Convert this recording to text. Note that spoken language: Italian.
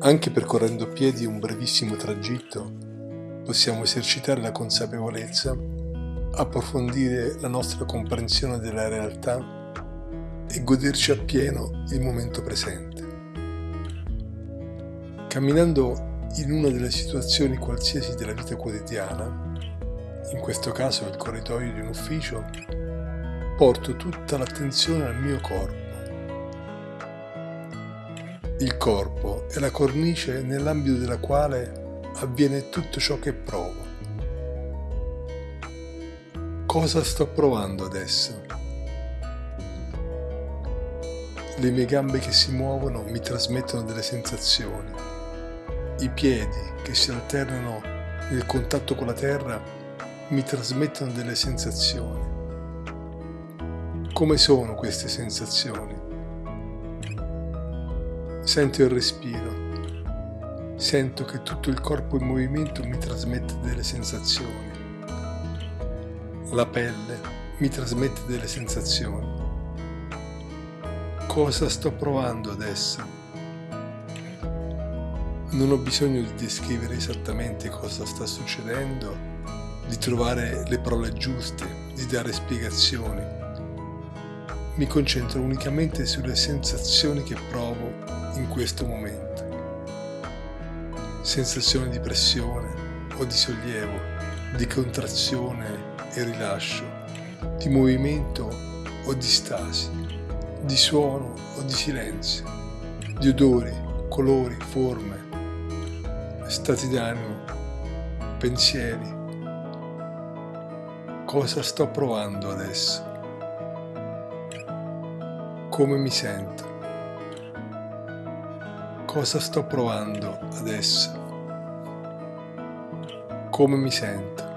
Anche percorrendo a piedi un brevissimo tragitto, possiamo esercitare la consapevolezza, approfondire la nostra comprensione della realtà e goderci appieno il momento presente. Camminando in una delle situazioni qualsiasi della vita quotidiana, in questo caso il corridoio di un ufficio, porto tutta l'attenzione al mio corpo il corpo è la cornice nell'ambito della quale avviene tutto ciò che provo. Cosa sto provando adesso? Le mie gambe che si muovono mi trasmettono delle sensazioni. I piedi che si alternano nel contatto con la terra mi trasmettono delle sensazioni. Come sono queste sensazioni? Sento il respiro. Sento che tutto il corpo in movimento mi trasmette delle sensazioni. La pelle mi trasmette delle sensazioni. Cosa sto provando adesso? Non ho bisogno di descrivere esattamente cosa sta succedendo, di trovare le parole giuste, di dare spiegazioni. Mi concentro unicamente sulle sensazioni che provo in questo momento. Sensazione di pressione o di sollievo, di contrazione e rilascio, di movimento o di stasi, di suono o di silenzio, di odori, colori, forme, stati d'animo, pensieri. Cosa sto provando adesso? Come mi sento? Cosa sto provando adesso? Come mi sento?